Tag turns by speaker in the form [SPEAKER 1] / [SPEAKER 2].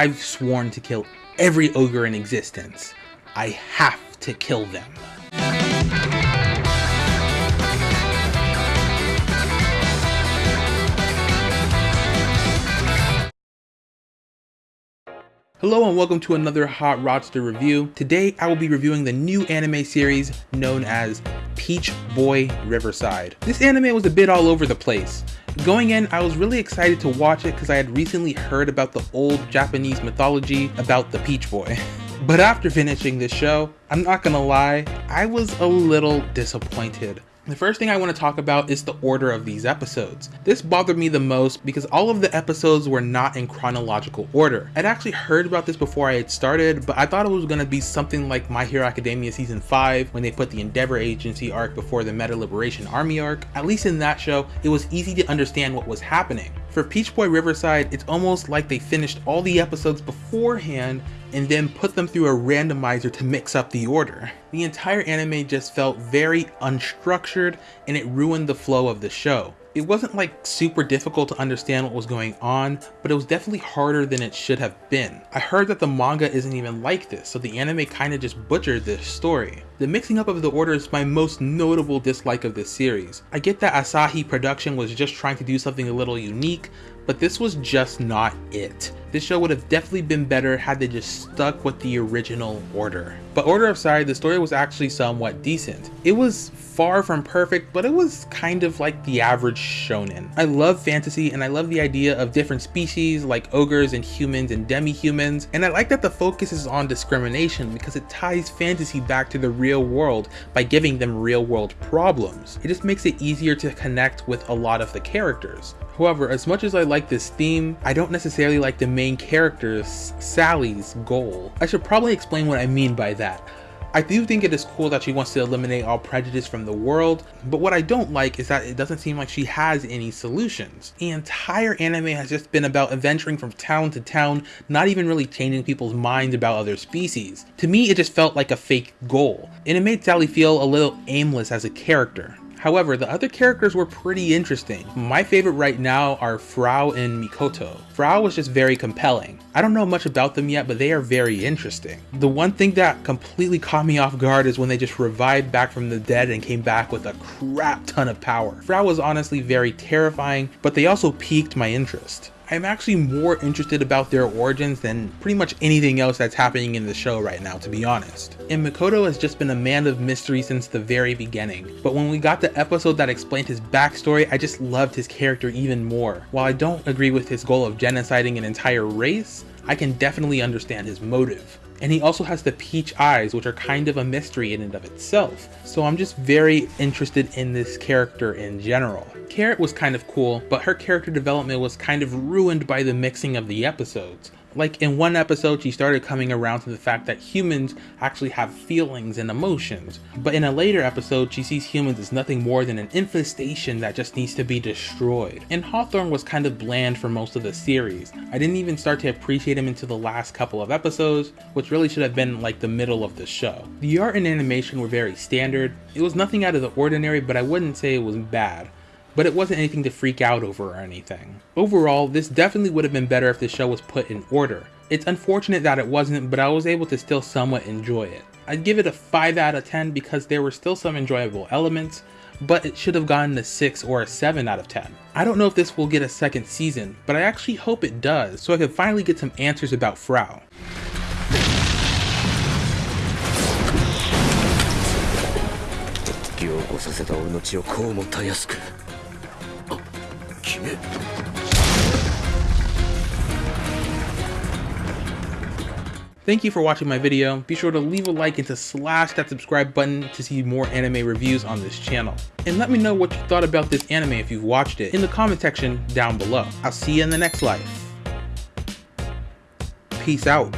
[SPEAKER 1] I've sworn to kill every ogre in existence. I have to kill them. Hello and welcome to another Hot Rodster review. Today I will be reviewing the new anime series known as Peach Boy Riverside. This anime was a bit all over the place. Going in, I was really excited to watch it because I had recently heard about the old Japanese mythology about the Peach Boy. But after finishing this show, I'm not gonna lie, I was a little disappointed. The first thing I want to talk about is the order of these episodes. This bothered me the most because all of the episodes were not in chronological order. I'd actually heard about this before I had started, but I thought it was going to be something like My Hero Academia Season 5 when they put the Endeavor Agency arc before the Meta Liberation Army arc. At least in that show, it was easy to understand what was happening. For Peach Boy Riverside, it's almost like they finished all the episodes beforehand and then put them through a randomizer to mix up the order. The entire anime just felt very unstructured and it ruined the flow of the show. It wasn't like super difficult to understand what was going on, but it was definitely harder than it should have been. I heard that the manga isn't even like this, so the anime kinda just butchered this story. The mixing up of the order is my most notable dislike of this series. I get that Asahi Production was just trying to do something a little unique, but this was just not it. This show would have definitely been better had they just stuck with the original order. But Order of Side, the story was actually somewhat decent. It was far from perfect, but it was kind of like the average shonen. I love fantasy and I love the idea of different species like ogres and humans and demi-humans, and I like that the focus is on discrimination because it ties fantasy back to the real world by giving them real world problems. It just makes it easier to connect with a lot of the characters. However, as much as I like this theme, I don't necessarily like the main character's, Sally's, goal. I should probably explain what I mean by that. I do think it is cool that she wants to eliminate all prejudice from the world, but what I don't like is that it doesn't seem like she has any solutions. The entire anime has just been about adventuring from town to town, not even really changing people's minds about other species. To me, it just felt like a fake goal, and it made Sally feel a little aimless as a character. However, the other characters were pretty interesting. My favorite right now are Frau and Mikoto. Frau was just very compelling. I don't know much about them yet, but they are very interesting. The one thing that completely caught me off guard is when they just revived back from the dead and came back with a crap ton of power. Frau was honestly very terrifying, but they also piqued my interest. I'm actually more interested about their origins than pretty much anything else that's happening in the show right now, to be honest. And Mikoto has just been a man of mystery since the very beginning, but when we got the episode that explained his backstory, I just loved his character even more. While I don't agree with his goal of genociding an entire race, I can definitely understand his motive. And he also has the peach eyes, which are kind of a mystery in and of itself. So I'm just very interested in this character in general. Carrot was kind of cool, but her character development was kind of ruined by the mixing of the episodes. Like in one episode, she started coming around to the fact that humans actually have feelings and emotions. But in a later episode, she sees humans as nothing more than an infestation that just needs to be destroyed. And Hawthorn was kind of bland for most of the series. I didn't even start to appreciate him until the last couple of episodes, which really should have been like the middle of the show. The art and animation were very standard. It was nothing out of the ordinary, but I wouldn't say it was bad but it wasn't anything to freak out over or anything. Overall, this definitely would have been better if the show was put in order. It's unfortunate that it wasn't, but I was able to still somewhat enjoy it. I'd give it a 5 out of 10 because there were still some enjoyable elements, but it should have gotten a 6 or a 7 out of 10. I don't know if this will get a second season, but I actually hope it does, so I can finally get some answers about Frau. Thank you for watching my video. Be sure to leave a like and to slash that subscribe button to see more anime reviews on this channel. And let me know what you thought about this anime if you've watched it in the comment section down below. I'll see you in the next life. Peace out.